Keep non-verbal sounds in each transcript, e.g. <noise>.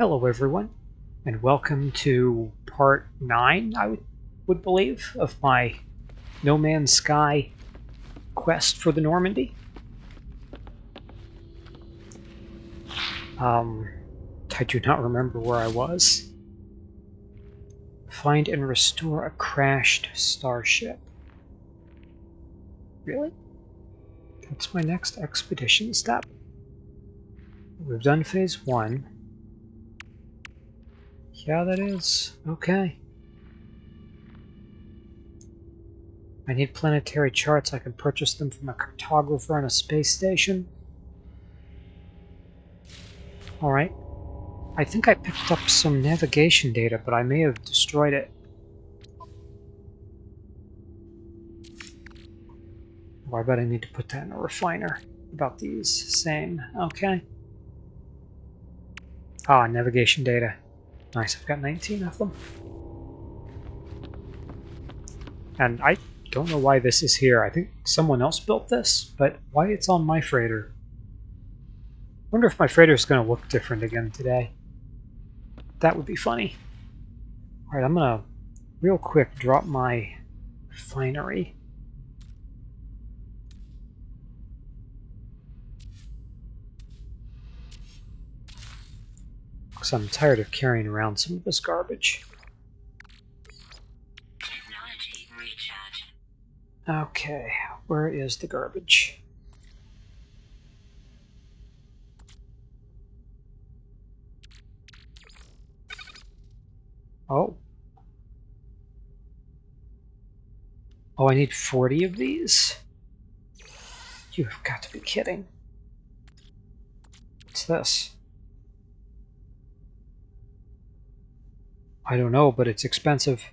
Hello, everyone, and welcome to part 9, I would, would believe, of my No Man's Sky quest for the Normandy. Um, I do not remember where I was. Find and restore a crashed starship. Really? That's my next expedition step. We've done phase one. Yeah, that is. Okay. I need planetary charts. I can purchase them from a cartographer on a space station. Alright. I think I picked up some navigation data, but I may have destroyed it. Well, I bet I need to put that in a refiner about these. Same. Okay. Ah, navigation data. Nice, I've got 19 of them. And I don't know why this is here. I think someone else built this, but why it's on my freighter. wonder if my freighter is going to look different again today. That would be funny. Alright, I'm going to real quick drop my refinery. I'm tired of carrying around some of this garbage. Okay, where is the garbage? Oh. Oh, I need 40 of these? You've got to be kidding. What's this? I don't know, but it's expensive.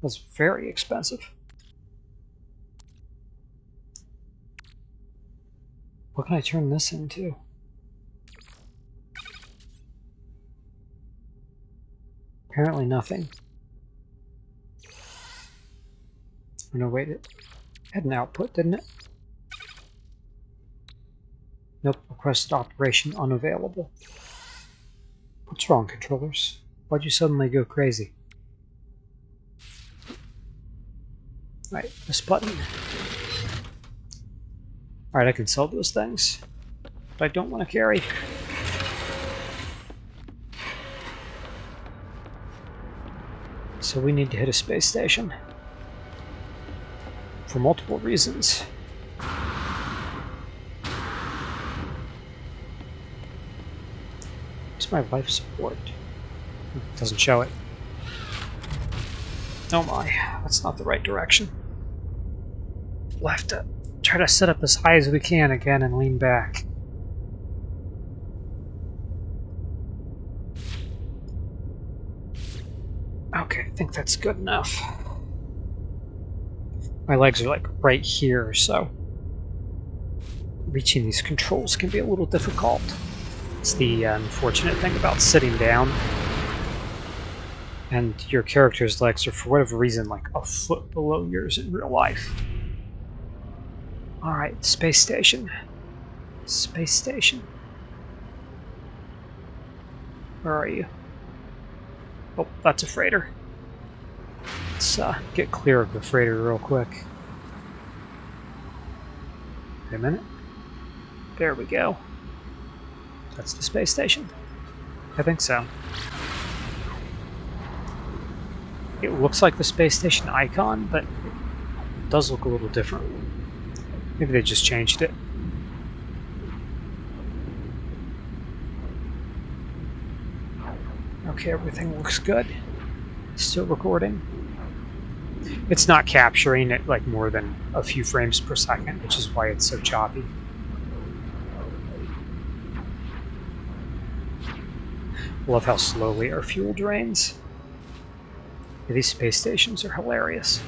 That's very expensive. What can I turn this into? Apparently nothing. Oh, no, wait, it had an output, didn't it? Nope, request operation unavailable. What's wrong, controllers? Why'd you suddenly go crazy? Right, this button. Alright, I can sell those things. But I don't want to carry. So we need to hit a space station. For multiple reasons. My life support? Doesn't show it. Oh my, that's not the right direction. We'll have to try to set up as high as we can again and lean back. Okay, I think that's good enough. My legs are like right here, so reaching these controls can be a little difficult. It's the unfortunate thing about sitting down. And your character's legs are, for whatever reason, like a foot below yours in real life. Alright, space station. Space station. Where are you? Oh, that's a freighter. Let's uh, get clear of the freighter real quick. Wait a minute. There we go. That's the space station? I think so. It looks like the space station icon, but it does look a little different. Maybe they just changed it. Okay, everything looks good. Still recording. It's not capturing it like more than a few frames per second, which is why it's so choppy. Love how slowly our fuel drains. These space stations are hilarious.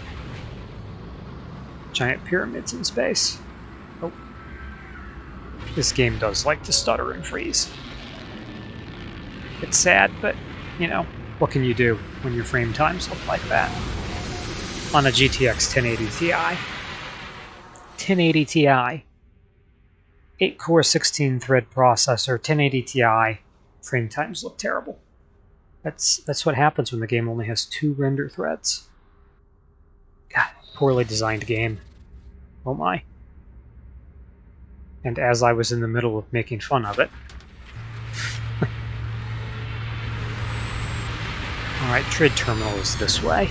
Giant pyramids in space. Oh. This game does like to stutter and freeze. It's sad, but, you know, what can you do when your frame times look like that? On a GTX 1080 Ti. 1080 Ti. 8 core 16 thread processor, 1080 Ti, frame times look terrible. That's that's what happens when the game only has two render threads. God, poorly designed game. Oh my. And as I was in the middle of making fun of it. <laughs> Alright, Trade terminal is this way.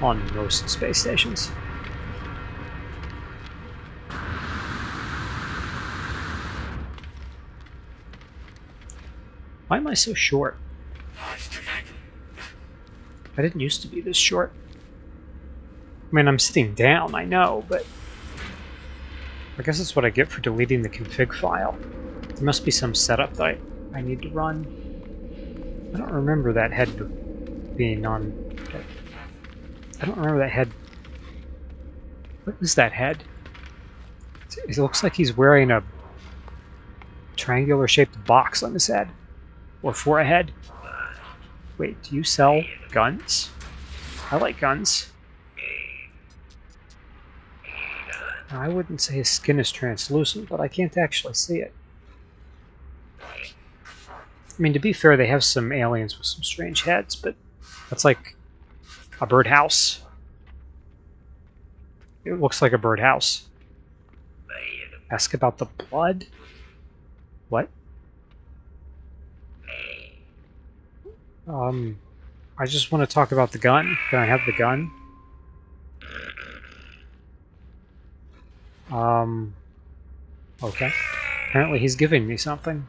On most space stations. Why am I so short? I didn't used to be this short. I mean, I'm sitting down, I know, but... I guess that's what I get for deleting the config file. There must be some setup that I, I need to run. I don't remember that head being on... I don't remember that head... What is that head? It looks like he's wearing a triangular-shaped box on his head. Or for a head. Wait, do you sell guns? I like guns. I wouldn't say his skin is translucent, but I can't actually see it. I mean, to be fair, they have some aliens with some strange heads, but that's like a birdhouse. It looks like a birdhouse. Ask about the blood? What? Um, I just want to talk about the gun. Can I have the gun? Um, okay. Apparently he's giving me something.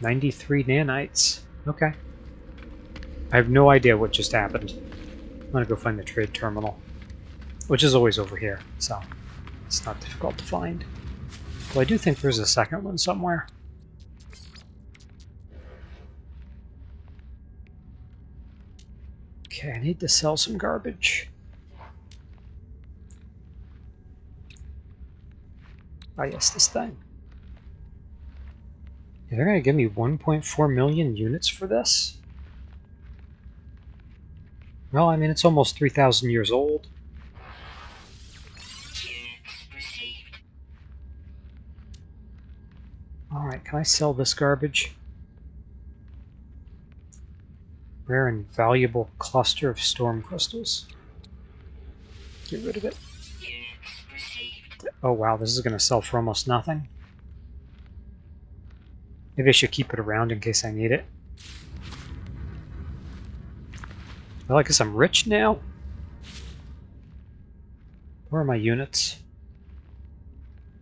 93 nanites. Okay. I have no idea what just happened. I'm gonna go find the trade terminal. Which is always over here, so it's not difficult to find. Well, I do think there's a second one somewhere. Okay, I need to sell some garbage. Oh yes, this thing. They're going to give me 1.4 million units for this? Well, I mean, it's almost 3,000 years old. Alright, can I sell this garbage? Rare and valuable cluster of storm crystals. Get rid of it. Oh wow, this is going to sell for almost nothing. Maybe I should keep it around in case I need it. Well, I guess I'm rich now. Where are my units?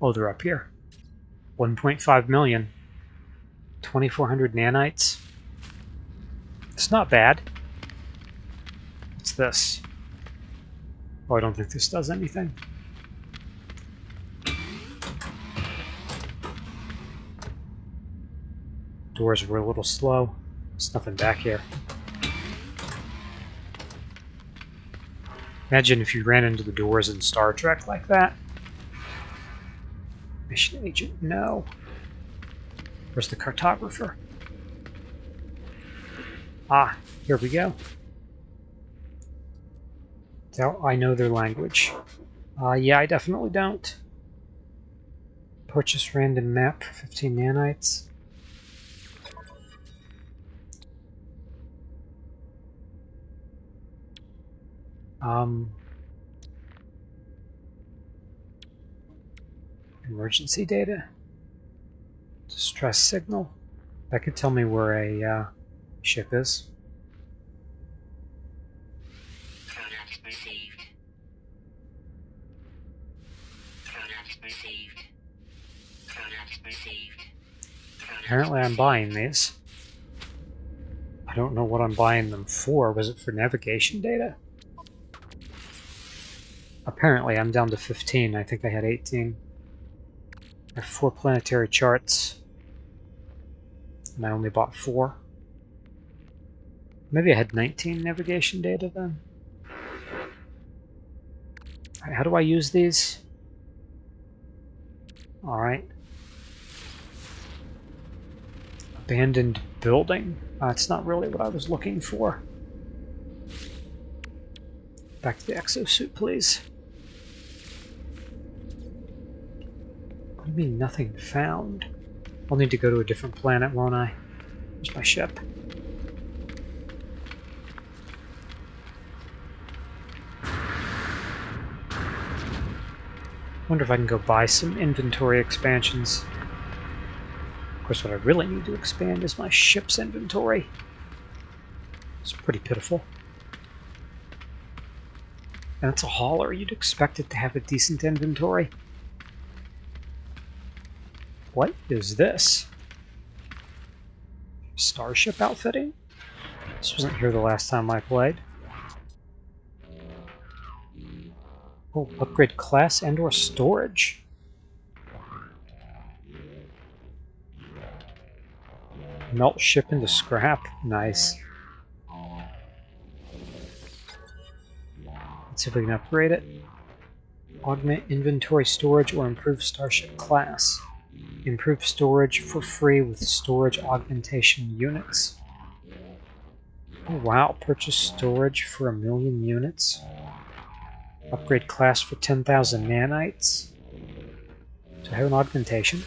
Oh, they're up here. 1.5 million. 2400 nanites. It's not bad. What's this? Oh, I don't think this does anything. Doors were a little slow. There's nothing back here. Imagine if you ran into the doors in Star Trek like that. Mission agent, no. Where's the cartographer? Ah, here we go. Doubt I know their language. Uh, yeah, I definitely don't. Purchase random map for 15 nanites. Um, emergency data. Distress signal. That could tell me where a uh, ship is. Product received. Product received. Product received. Apparently I'm buying these. I don't know what I'm buying them for. Was it for navigation data? Apparently I'm down to 15. I think I had 18. I have four planetary charts. And I only bought four. Maybe I had 19 navigation data then. Alright, how do I use these? Alright. Abandoned building. Uh, That's not really what I was looking for. Back to the exosuit, please. What do you mean, nothing found? I'll need to go to a different planet, won't I? Where's my ship? Wonder if I can go buy some inventory expansions. Of course, what I really need to expand is my ship's inventory. It's pretty pitiful. And it's a hauler. You'd expect it to have a decent inventory. What is this? Starship outfitting? This wasn't here the last time I played. Oh, upgrade class and or storage. Melt ship into scrap. Nice. Let's see if we can upgrade it. Augment inventory storage or improve starship class. Improve storage for free with storage augmentation units. Oh wow, purchase storage for a million units. Upgrade class for 10,000 nanites. So I have an augmentation.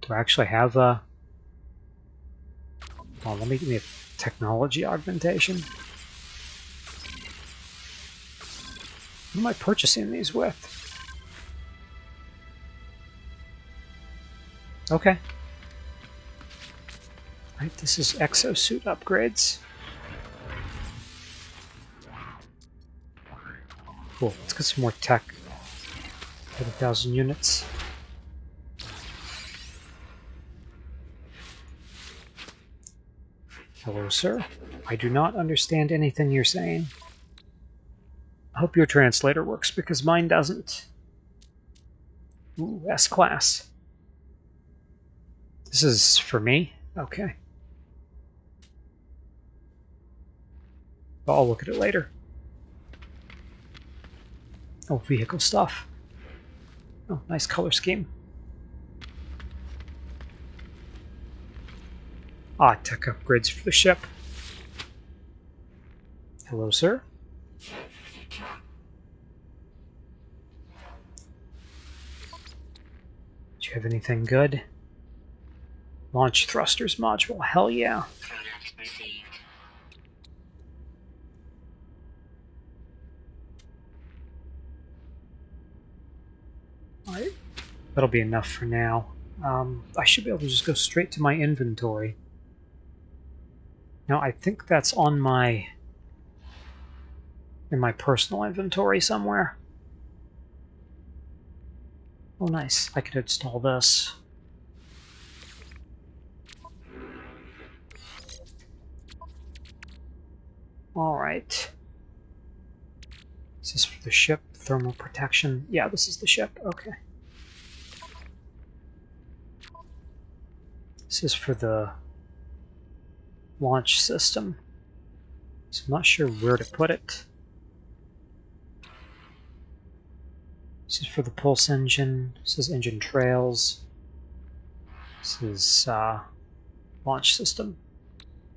Do I actually have a... Well, let me give me a technology augmentation. What am I purchasing these with? Okay. Right, this is exosuit upgrades. Cool, let's get some more tech. 30,000 units. Hello, sir. I do not understand anything you're saying. I hope your translator works, because mine doesn't. Ooh, S-Class. This is for me? Okay. I'll look at it later. Oh, vehicle stuff. Oh, nice color scheme. Ah, tech upgrades for the ship. Hello, sir. Do you have anything good? Launch thrusters module. Hell yeah. That'll be enough for now. Um, I should be able to just go straight to my inventory. Now, I think that's on my... in my personal inventory somewhere. Oh, nice. I could install this. Alright. Is this for the ship? Thermal protection? Yeah, this is the ship. Okay. This is for the launch system. So I'm not sure where to put it. This is for the pulse engine. This is engine trails. This is uh, launch system.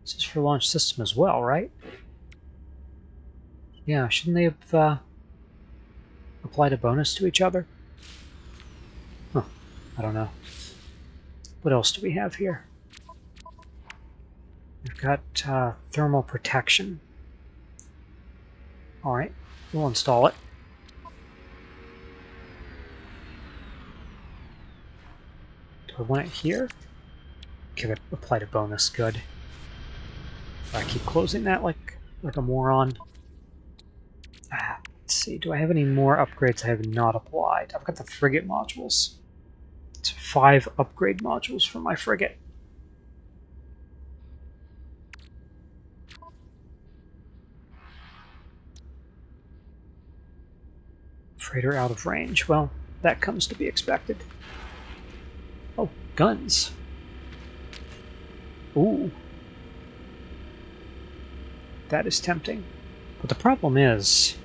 This is for launch system as well, right? Yeah, shouldn't they have uh, applied a bonus to each other? Huh, I don't know. What else do we have here? We've got uh, thermal protection. Alright, we'll install it. Do I want it here? Okay, that applied a bonus, good. I keep closing that like like a moron. Ah, let's see, do I have any more upgrades I have not applied? I've got the frigate modules. Five upgrade modules for my frigate. Freighter out of range. Well, that comes to be expected. Oh, guns. Ooh. That is tempting. But the problem is,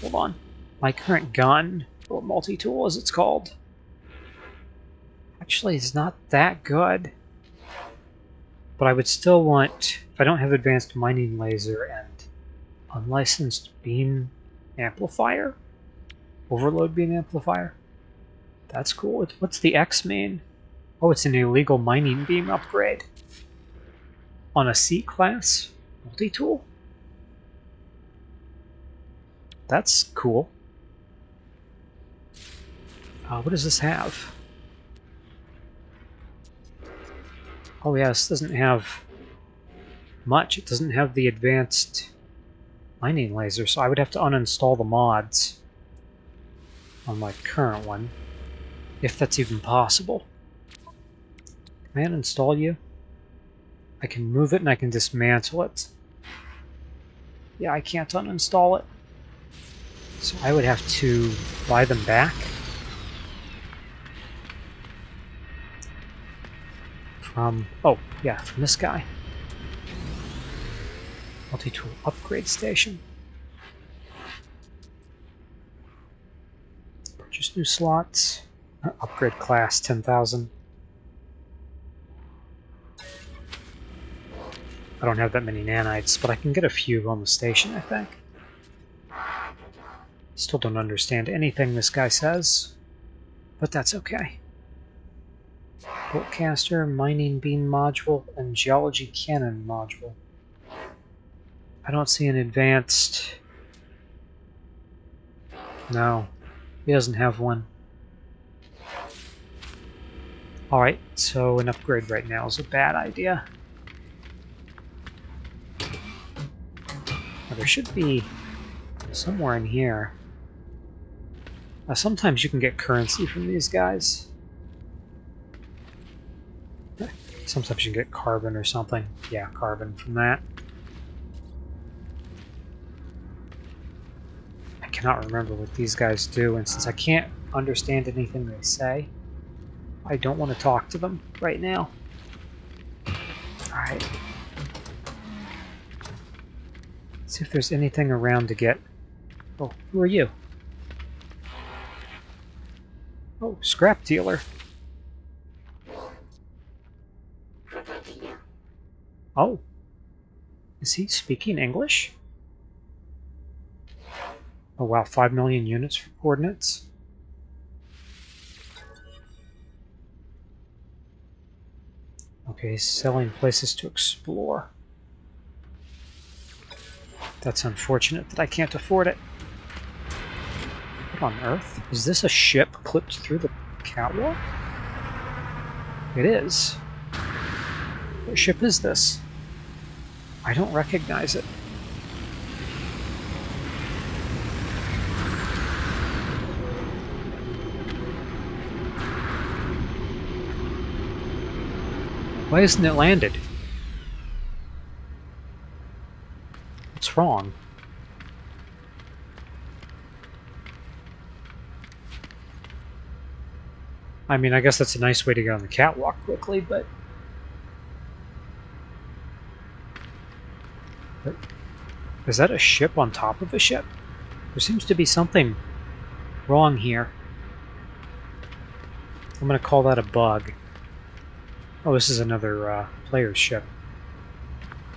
hold on, my current gun, or multi-tool as it's called, actually is not that good. But I would still want, if I don't have advanced mining laser and Unlicensed beam amplifier? Overload beam amplifier? That's cool. What's the X mean? Oh, it's an illegal mining beam upgrade. On a C-class multi-tool? That's cool. Uh, what does this have? Oh yeah, this doesn't have much. It doesn't have the advanced mining laser, so I would have to uninstall the mods on my current one, if that's even possible. Can I uninstall you? I can move it and I can dismantle it. Yeah, I can't uninstall it. So I would have to buy them back. From, oh, yeah, from this guy. Multi-tool upgrade station. Purchase new slots. Uh, Upgrade class 10,000. I don't have that many nanites, but I can get a few on the station, I think. Still don't understand anything this guy says, but that's okay. Boltcaster, mining beam module, and geology cannon module. I don't see an advanced... No, he doesn't have one. Alright, so an upgrade right now is a bad idea. Now, there should be somewhere in here. Now, sometimes you can get currency from these guys. Sometimes you can get carbon or something. Yeah, carbon from that. I cannot remember what these guys do, and since I can't understand anything they say, I don't want to talk to them right now. Alright. See if there's anything around to get... Oh, who are you? Oh, scrap dealer. Oh. Is he speaking English? Oh wow, 5 million units for coordinates? Okay, selling places to explore. That's unfortunate that I can't afford it. What on earth? Is this a ship clipped through the catwalk? It is. What ship is this? I don't recognize it. Why isn't it landed? What's wrong? I mean, I guess that's a nice way to get on the catwalk quickly, but... Is that a ship on top of a ship? There seems to be something wrong here. I'm going to call that a bug. Oh, this is another uh, player's ship.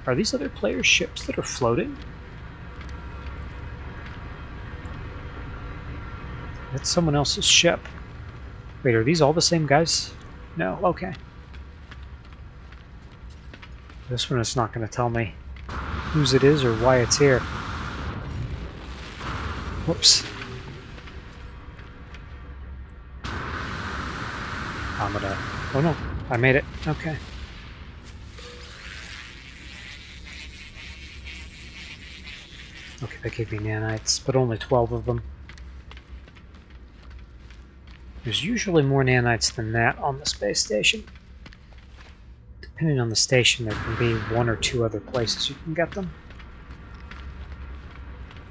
Are these other players' ships that are floating? That's someone else's ship. Wait, are these all the same guys? No, okay. This one is not going to tell me whose it is or why it's here. Whoops. I'm gonna... Oh no, I made it. Okay. Okay, they gave me nanites, but only 12 of them. There's usually more nanites than that on the space station. Depending on the station, there can be one or two other places you can get them.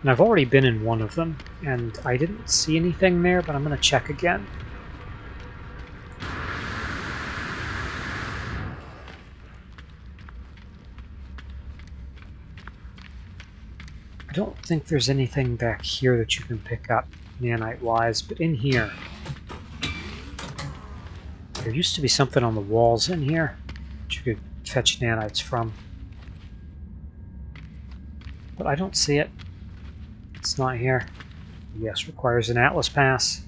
And I've already been in one of them, and I didn't see anything there, but I'm going to check again. I don't think there's anything back here that you can pick up nanite-wise, but in here, there used to be something on the walls in here that you could fetch nanites from. but I don't see it. It's not here. Yes, requires an Atlas pass.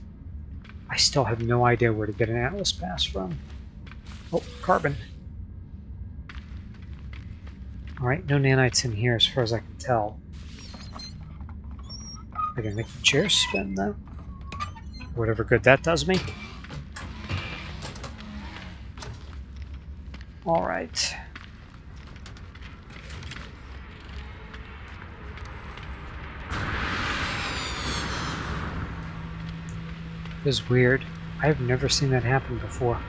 I still have no idea where to get an Atlas pass from. Oh, carbon. Alright, no nanites in here as far as I can tell. I can make the chair spin though. Whatever good that does me. Alright. This is weird. I've never seen that happen before.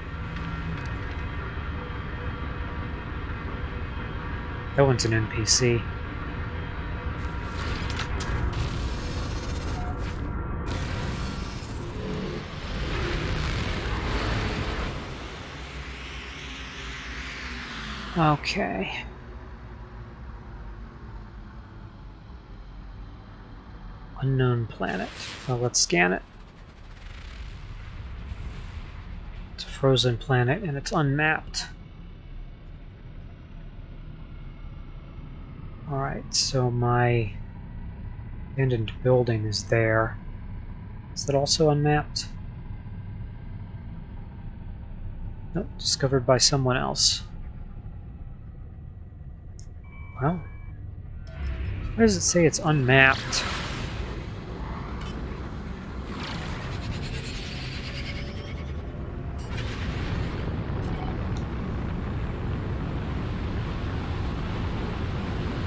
That one's an NPC. Okay. Unknown planet. Well, let's scan it. It's a frozen planet and it's unmapped. Alright, so my abandoned building is there. Is that also unmapped? Nope, discovered by someone else. Well, why does it say it's unmapped?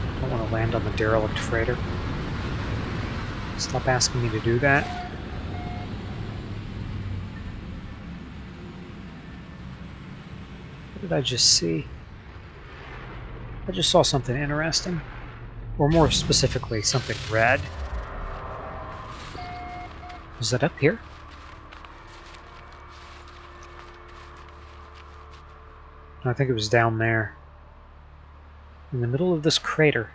I don't want to land on the derelict freighter. Stop asking me to do that. What did I just see? I just saw something interesting. Or more specifically, something red. Was that up here? I think it was down there. In the middle of this crater.